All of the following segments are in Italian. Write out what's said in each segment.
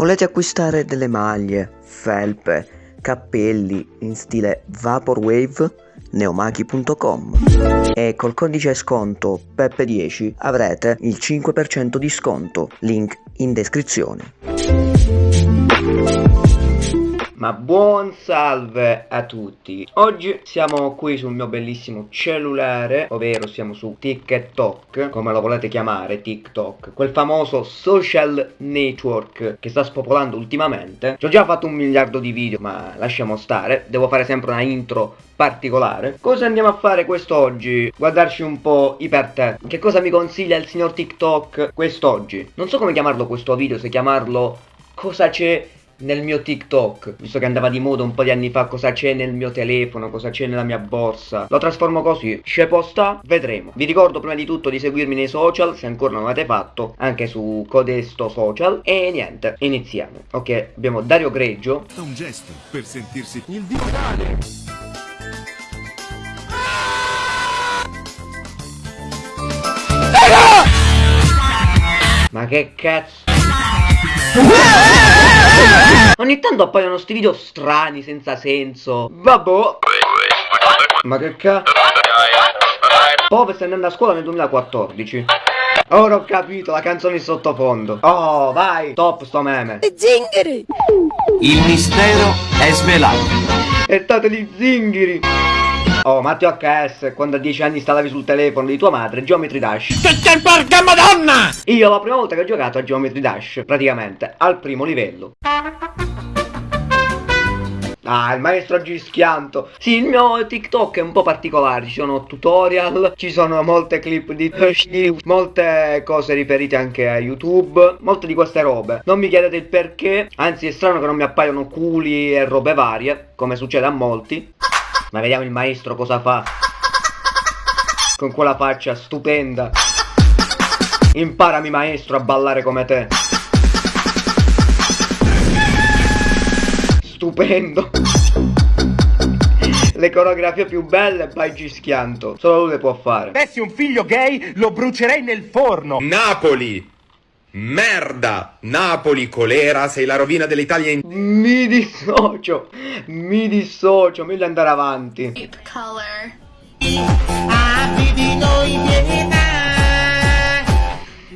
Volete acquistare delle maglie, felpe, cappelli in stile Vaporwave? neomachi.com e col codice sconto PEPPE10 avrete il 5% di sconto, link in descrizione. Ma buon salve a tutti. Oggi siamo qui sul mio bellissimo cellulare Ovvero siamo su TikTok Come lo volete chiamare TikTok Quel famoso social network Che sta spopolando ultimamente. Ci ho già fatto un miliardo di video Ma lasciamo stare. Devo fare sempre una intro particolare. Cosa andiamo a fare quest'oggi? Guardarci un po' i per Che cosa mi consiglia il signor TikTok quest'oggi? Non so come chiamarlo questo video Se chiamarlo Cosa c'è nel mio TikTok, visto che andava di moda un po' di anni fa cosa c'è nel mio telefono, cosa c'è nella mia borsa. Lo trasformo così, c'è posta, vedremo. Vi ricordo prima di tutto di seguirmi nei social, se ancora non l'avete fatto, anche su Codesto Social. E niente, iniziamo. Ok, abbiamo Dario Greggio. È un gesto per sentirsi il dio tale. Ma che cazzo? Ogni tanto appaiono sti video strani, senza senso. Vabbè. Ma che cazzo? Pove sta andando a scuola nel 2014. Ora ho capito, la canzone in sottofondo. Oh, vai, top sto meme. Zingari! Il mistero è svelato. E state gli zingari. Oh, Matteo HS, quando a 10 anni stavi sul telefono di tua madre, Geometry Dash. Che che porca madonna! Io la prima volta che ho giocato a Geometry Dash, praticamente, al primo livello. Ah, il maestro Gischianto. Sì, il mio TikTok è un po' particolare. Ci sono tutorial, ci sono molte clip di molte cose riferite anche a YouTube, molte di queste robe. Non mi chiedete il perché, anzi è strano che non mi appaiono culi e robe varie, come succede a molti. Ma vediamo il maestro cosa fa. Con quella faccia stupenda. Imparami maestro a ballare come te. Stupendo. Le coreografie più belle by Gischianto. Solo lui le può fare. avessi un figlio gay lo brucerei nel forno. Napoli! Merda! Napoli, colera, sei la rovina dell'Italia in... Mi dissocio. Mi dissocio. Meglio andare avanti. Deep color.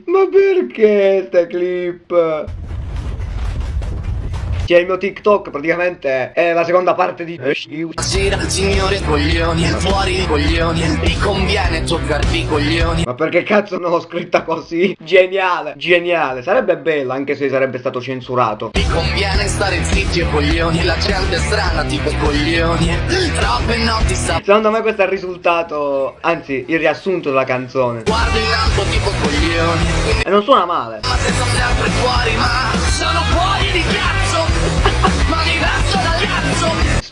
Ma perché ste clip? Cioè il mio TikTok praticamente è la seconda parte di Buonasera, signore coglioni, fuori coglioni, vi conviene toccarvi i coglioni. Ma perché cazzo non l'ho scritta così? Geniale, geniale Sarebbe bella anche se sarebbe stato censurato Vi conviene stare zitti e coglioni, la gente è strana tipo coglioni. Troppe notti sta Secondo me questo è il risultato Anzi il riassunto della canzone guardo in alto tipo coglioni. E non suona male Ma se sono sempre fuori, ma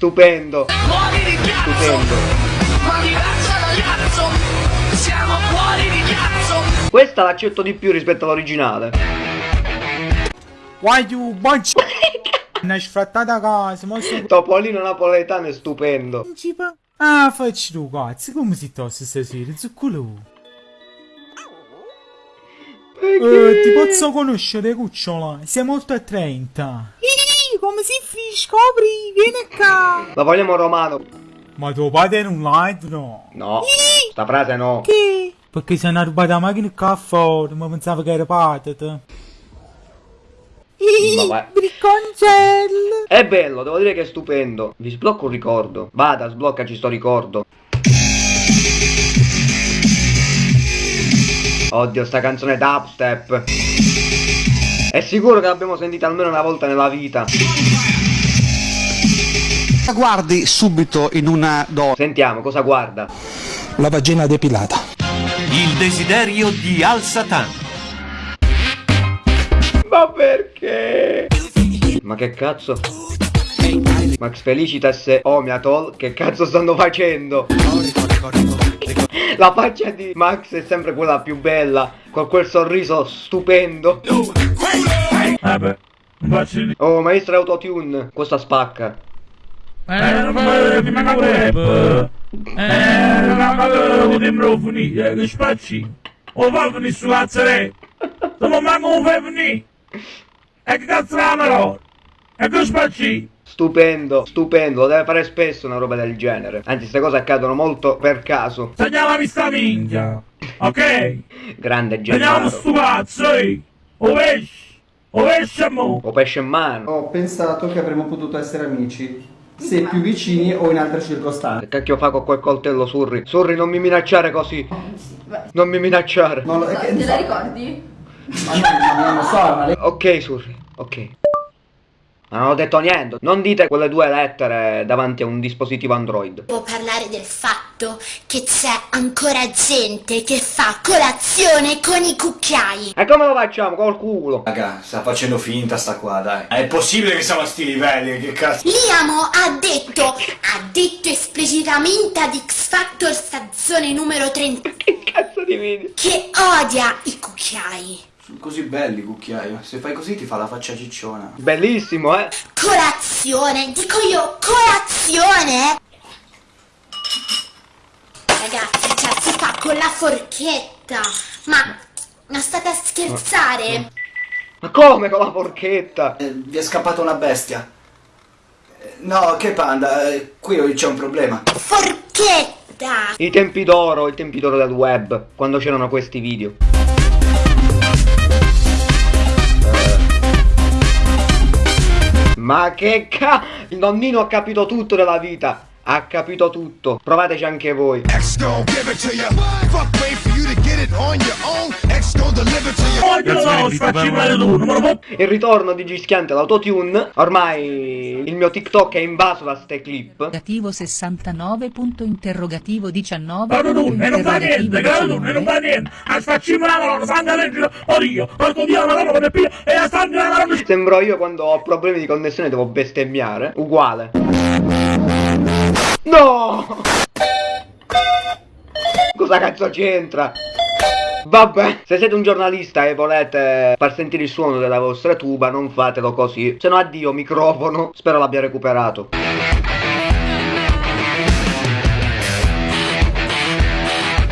Stupendo fuori di cazzo. Stupendo Ma diverso dal cazzo. Siamo fuori di cazzo. Questa l'accetto di più rispetto all'originale Why you bunch? Una sfrattata casa, ma so... Topolino napoletano è stupendo. Ah, facci tu cazzo, come si tosse stasera, zuccolo? Eh, ti posso conoscere, cucciola? Sei molto attraente. Come si fi, scopri, vieni qua. La vogliamo romano Ma tuo padre non live, no? No Sta frase no Che? Perché se hanno rubato la macchina qua fuori, ma pensavo che era patata. Bricconcello. È bello, devo dire che è stupendo Vi sblocco un ricordo Vada, sbloccaci sto ricordo Oddio, sta canzone dubstep È sicuro che l'abbiamo sentita almeno una volta nella vita La guardi subito in una donna. Sentiamo, cosa guarda La vagina depilata. Il desiderio di Al Satan. Ma perché? Ma che cazzo? Max Felicitas e Omiatol, che cazzo stanno facendo? La faccia di Max è sempre quella più bella, con quel sorriso stupendo. Vabbè. Oh, maestro autotune, questa spacca. Che spacci. O va venire manco un venire. E che cazzo la? E che spacci? Stupendo, stupendo, lo deve fare spesso una roba del genere. Anzi, queste cose accadono molto per caso. Segnalami sta minchia. Ok? Grande Segnalami Gennaro. sto cazzo, eh. O pesce. O pesce mo. O pesce in mano. Ho pensato che avremmo potuto essere amici, se più vicini o in altre circostanze. Che cacchio fa con quel coltello, Surri? Surri, non mi minacciare così. Non mi minacciare. Non lo, è che- Te la ricordi? ma non, ma non lo so, ma lei... Ok, Surri, ok. Ma non ho detto niente. Non dite quelle due lettere davanti a un dispositivo Android. Può parlare del fatto che c'è ancora gente che fa colazione con i cucchiai. E come lo facciamo? Col culo. Raga, sta facendo finta sta qua, dai. È possibile che siamo a sti livelli, che cazzo. Liamo ha detto, ha detto esplicitamente ad X Factor stazione numero 30 Che cazzo di video? che odia i cucchiai. Sono così belli, cucchiaio. Se fai così ti fa la faccia cicciona. Bellissimo, eh? Colazione, dico io, colazione? Ragazzi, cioè si fa con la forchetta. Ma, ma state a scherzare? Ma come con la forchetta? Eh, vi è scappata una bestia. Eh, No, che panda, eh, qui c'è un problema. Forchetta! I tempi d'oro, i tempi d'oro del web, quando c'erano questi video. Ma che ca... Il nonnino ha capito tutto della vita. Ha capito tutto. Provateci anche voi. Il ritorno di Gischiante l'autotune. Ormai il mio TikTok è invaso da ste clip. Interrogativo 69 punto interrogativo 19 Guarda tu, punto e non fa niente, e non fa niente. La santa legge, la pia, e a la Sembro io quando ho problemi di connessione devo bestemmiare. Uguale. No! Cosa cazzo c'entra? Vabbè, se siete un giornalista e volete far sentire il suono della vostra tuba, non fatelo così. Se no addio microfono, spero l'abbia recuperato.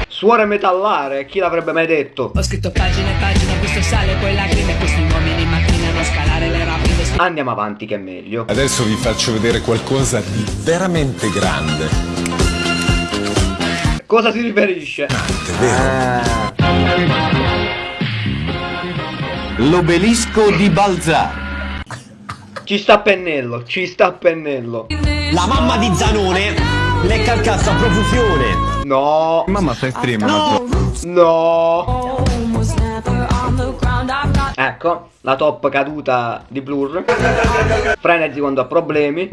Suore metallare, chi l'avrebbe mai detto? Ho scritto pagine e pagine, questo sale, poi lacrime, questi uomini macchinano a scalare le rapide Andiamo avanti che è meglio. Adesso vi faccio vedere qualcosa di veramente grande. Cosa si riferisce? Ah. L'obelisco di Balzà. Ci sta a pennello, ci sta a pennello. La mamma di Zanone lecca il cazzo a profusione. No, Mamma stai stream. no. Ecco, la top caduta di Blur. Frenzy quando ha problemi.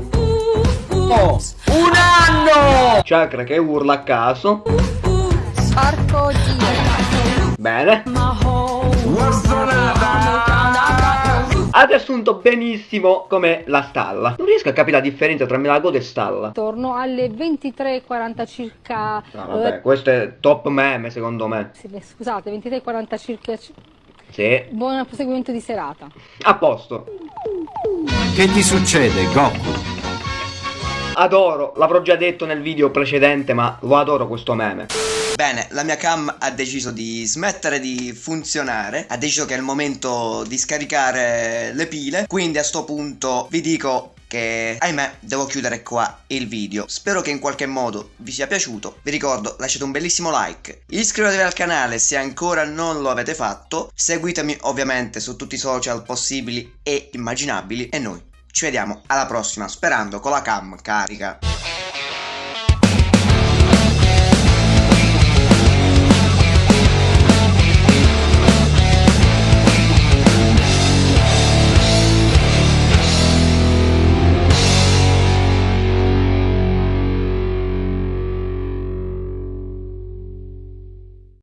Oh, un anno! Chakra che urla a caso. Porco Dio! Bene. Ha riassunto benissimo come la stalla. Non riesco a capire la differenza tra Melagodo e stalla. Attorno alle 23.40 circa... No, vabbè, questo è top meme secondo me. Scusate, 23.40 circa... Sì, Buon proseguimento di serata. a posto. Che ti succede, Goku? Adoro, l'avrò già detto nel video precedente, ma lo adoro questo meme. Bene, la mia cam ha deciso di smettere di funzionare, ha deciso che è il momento di scaricare le pile, quindi a sto punto vi dico che ahimè devo chiudere qua il video. Spero che in qualche modo vi sia piaciuto. Vi ricordo lasciate un bellissimo like iscrivetevi al canale se ancora non lo avete fatto seguitemi ovviamente su tutti i social possibili e immaginabili e noi ci vediamo alla prossima sperando con la cam carica